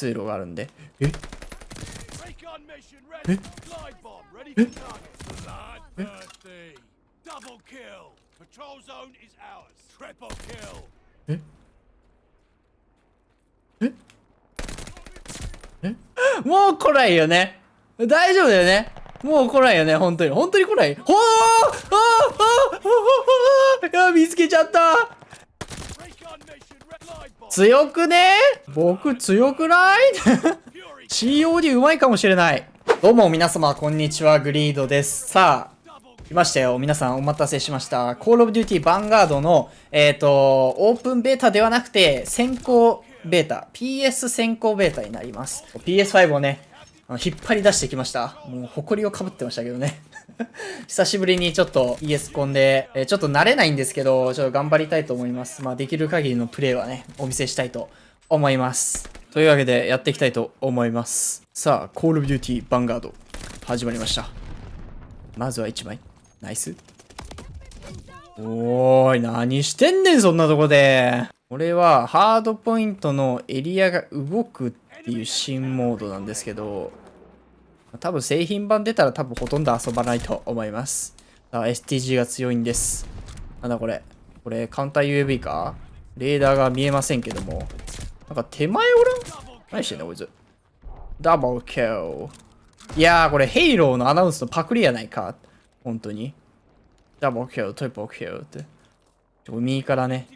通路があるんで。もう来ないよね。大丈夫だよね。もう来ないよね。本当に。本当に来ない。ほー！あー！あー！あー！あー！あー！あー！あー！あー！あー！あ強くね？僕強くない ?COD うまいかもしれない。どうも皆様、こんにちは、グリードです。さあ、来ましたよ。皆さんお待たせしました。Call of Duty Vanguard の、えっ、と、オープンベータではなくて、先行ベータ、PS 先行ベータになります。PS5 をね、引っ張り出してきました。もう、埃をかぶってましたけどね。久しぶりにちょっと ES コンで、えーちょっと慣れないんですけど、ちょっと頑張りたいと思います。まあ、できる限りのプレイはね、お見せしたいと思います。というわけで、やっていきたいと思います。さあ、Call of Duty Vanguard 始まりました。まずは1枚。ナイス。おーい、何してんねん、そんなとこで。これは、ハードポイントのエリアが動くっていう新モードなんですけど、多分製品版出たら多分ほとんど遊ばないと思います。STG が強いんです。なんだこれ。これ、カウンター UAV か？レーダーが見えませんけども。なんか手前おらん？何してんだこいつ。ダブルキル。いやー、これヘイローのアナウンスのパクリやないか。本当に。ダブルキル、トリプルキルって。右からね、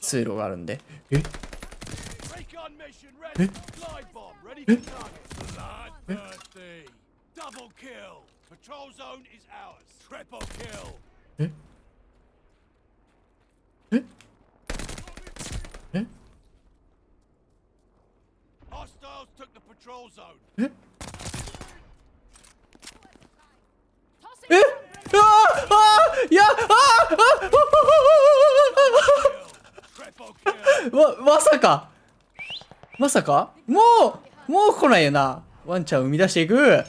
通路があるんで。え？Recon mission ready. Glide bomb ready for target. Bloodthirsty. Double kill. Patrol zone is ours. Triple kill. えええ Hostiles took the patrol zone. ええあああいやああ Triple kill. あま、まさかまさか？もうもう来ないよな。ワンちゃん生み出していく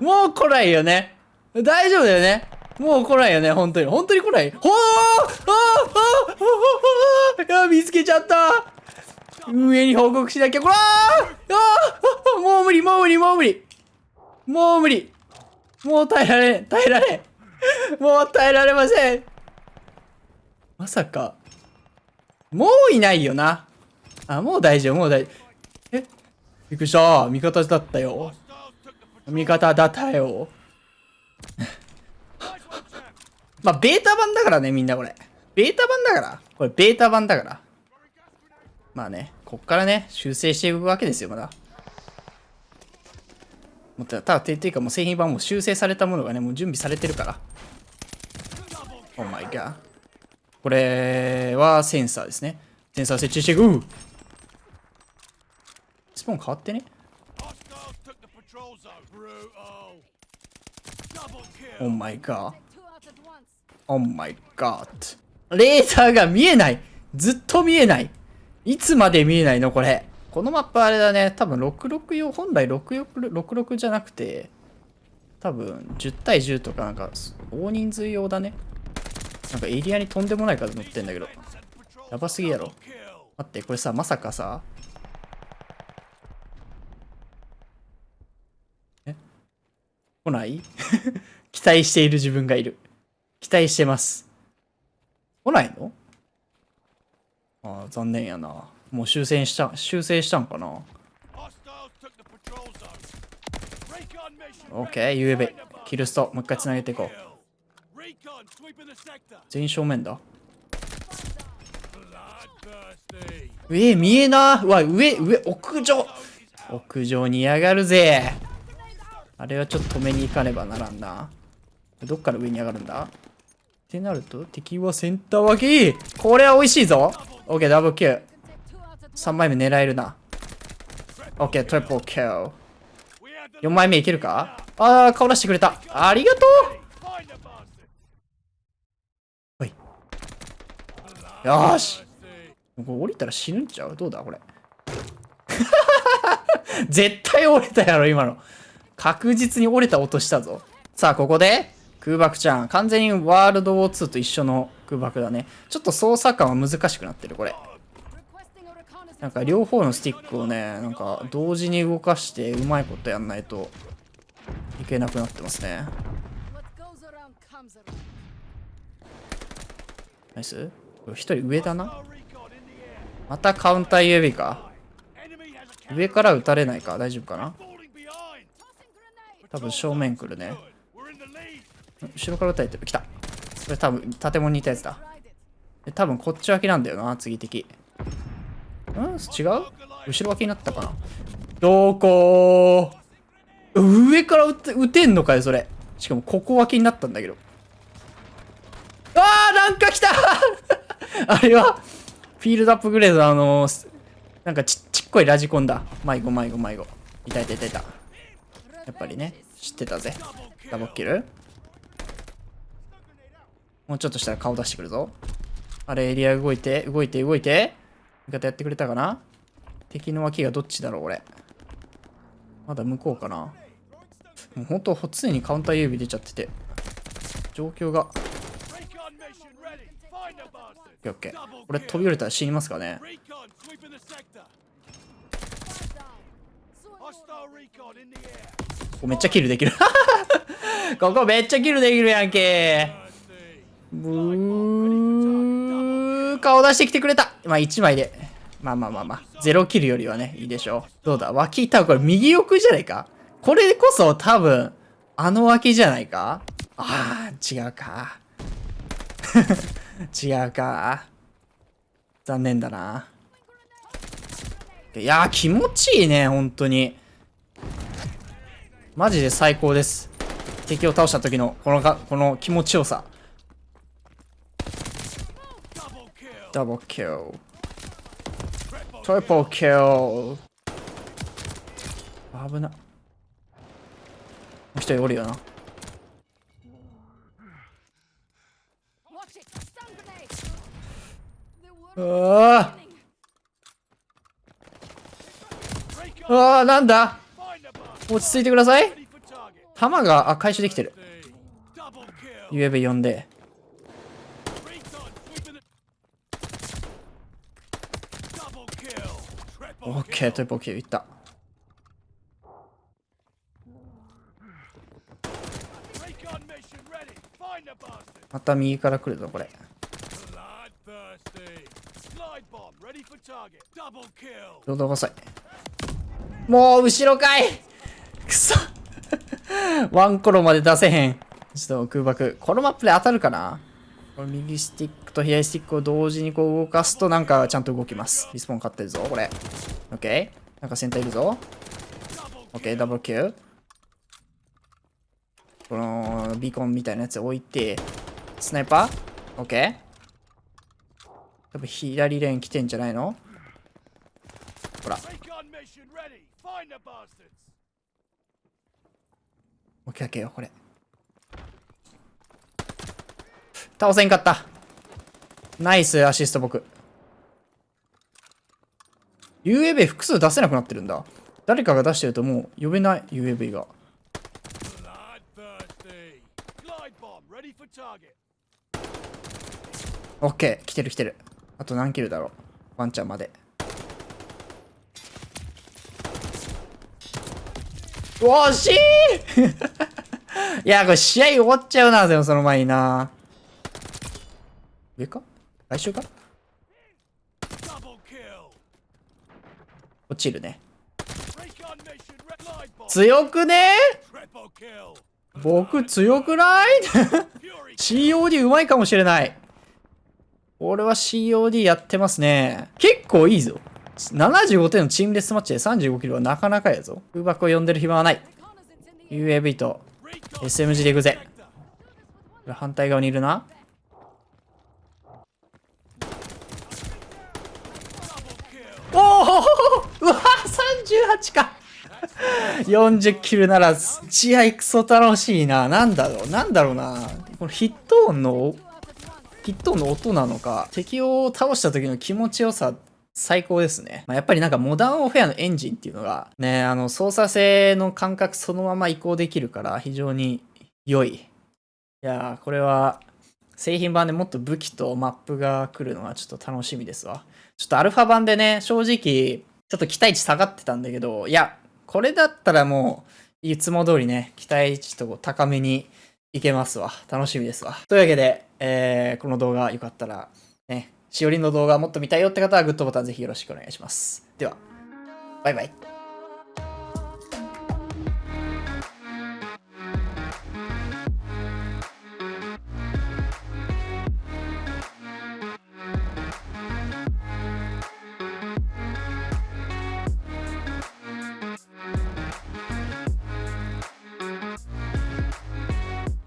もう来ないよね。大丈夫だよね。もう来ないよね、本当に。本当に来ない。ほーああああいや、見つけちゃった上に報告しなきゃ。こらああもう無理、もう無理、もう無理。もう無理。もう耐えられ、耐えられ。もう耐えられません。まさか。もういないよな。あ、もう大丈夫、もう大丈夫。え？びっくりした。味方だったよ。味方だったよ。まあ、ベータ版だからね、みんなこれ。ベータ版だから。これ、ベータ版だから。まあね、こっからね、修正していくわけですよ、まだ。もうたただ、てていうか、もう製品版も修正されたものがね、もう準備されてるから。Oh my god。これはセンサーですね。センサー設置していく。スポーン変わってね。Double kill. Oh my god。Two out at once. Oh my god. レーダーが見えないずっと見えないいつまで見えないのこれ。このマップあれだね。多分66用、本来66 66じゃなくて、多分10対10とかなんか大人数用だね。なんかエリアにとんでもない数乗ってんだけど。やばすぎやろ。待って、これさ、まさかさ。え？来ない？期待している自分がいる。期待してます。来ないの？ああ、残念やな。もう修正した、修正したんかな？Hostiles took the patrol zone. Recon mission. ?OK、UAV。キルスト、もう一回繋げていこう。全員正面だ。上見えなうわ、上、上、屋上屋上にやがるぜあれはちょっと止めに行かねばならんな。どっから上に上がるんだ？ってなると、敵はセンター脇これは美味しいぞオッケー、ダブルキル。Take two out at once. 3枚目狙えるな。オッケー、トリプルキル。We have the 4枚目いけるか？あー、顔出してくれた。ありがと find the bastard. うはい。よーし。これ降りたら死ぬんちゃう？どうだこれ。絶対折れたやろ、今の。確実に折れた音したぞ。さあ、ここで、空爆ちゃん。完全にワールドウォー2と一緒の空爆だね。ちょっと操作感は難しくなってる、これ。なんか両方のスティックをね、なんか同時に動かしてうまいことやんないといけなくなってますね。ナイス一人上だな？またカウンター UAV か？上から撃たれないか？大丈夫かな？多分正面来るね。後ろから撃たれてる。来た。これ多分建物にいたやつだ。多分こっち脇なんだよな、次敵。ん？違う？後ろ脇になったかな？どこ？上から撃て撃てんのかよ、それ。しかもここ脇になったんだけど。あーなんか来た あれは、フィールドアップグレードあのーなんかちちっこいラジコンだ。迷子迷子迷子。いたいたいたいた。やっぱりね、知ってたぜ。ダボッキルもうちょっとしたら顔出してくるぞ。あれ、エリア動いて、動いて、動いて。味方やってくれたかな？敵の脇がどっちだろう、俺。まだ向こうかなもうほんと、常にカウンター指出ちゃってて。状況が。オッ Recon mission ready. Find the bastard. ケーオッケー。これ飛び降りたら死にますかね？ここめっちゃキルできる。ここめっちゃキルできるやんけ。Thirsty. ブー顔出してきてくれたまあ1枚で。まあまあまあまあ。ゼロキルよりはね、いいでしょう。どうだ？脇多分これ右奥じゃないか？これこそ多分、あの脇じゃないか？ああ、違うか。違うか。残念だな。いやー気持ちいいね、本当に。マジで最高です。敵を倒した時の、このか、この気持ちよさ。Double Double kill. kill. Triple Triple kill. 危な。もう一人おるよな。あわあ、なんだ？落ち着いてください。弾が、あ、回収できてる。ゆえべ呼んで。オッケー、トリプルキューいった。また右から来るぞ、これ。Bomb ready for target. Double kill. どうぞください。もう、後ろかいくそ ワンコロまで出せへん。ちょっと空爆。このマップで当たるかなこれ右スティックと左スティックを同時にこう動かすとなんかちゃんと動きます。リスポーン勝ってるぞ、これ。オッケーなんかセンターいるぞ。オッケーダブルキル。このビーコンみたいなやつ置いて、スナイパーオッケー多分左レーン来てんじゃないの？ほら。オッケーオッケーよ、これ。倒せんかった。ナイスアシスト僕。UAV 複数出せなくなってるんだ。誰かが出してるともう呼べない UAV が。オッケー来てる来てる。あと何キルだろう？ワンちゃんまで。惜しい いや、これ試合終わっちゃうな、でもその前にな。上か？来週か？落ちるね。強くね？僕強くない ?COD うまいかもしれない。俺は COD やってますね。結構いいぞ。75点のチームデスマッチで35キロはなかなかやぞ。空爆を呼んでる暇はない。UAV と SMG で行くぜ。反対側にいるな。おおうわ38か40キルなら試合クソ楽しいな。なんだろうなんだろうな。このヒット音の Two out at once. ヒットの音なのか、敵を倒した時の気持ちよさ、最高ですね。まあ、やっぱりなんかモダンオフェアのエンジンっていうのが、ね、あの操作性の感覚そのまま移行できるから非常に良い。いやー、これは製品版でもっと武器とマップが来るのがちょっと楽しみですわ。ちょっとアルファ版でね、正直、ちょっと期待値下がってたんだけど、いや、これだったらもう、いつも通りね、期待値と高めにいけますわ。楽しみですわ。というわけで、えー、この動画よかったら、ね、しおりの動画もっと見たいよって方はグッドボタンぜひよろしくお願いします。では、バイバイ。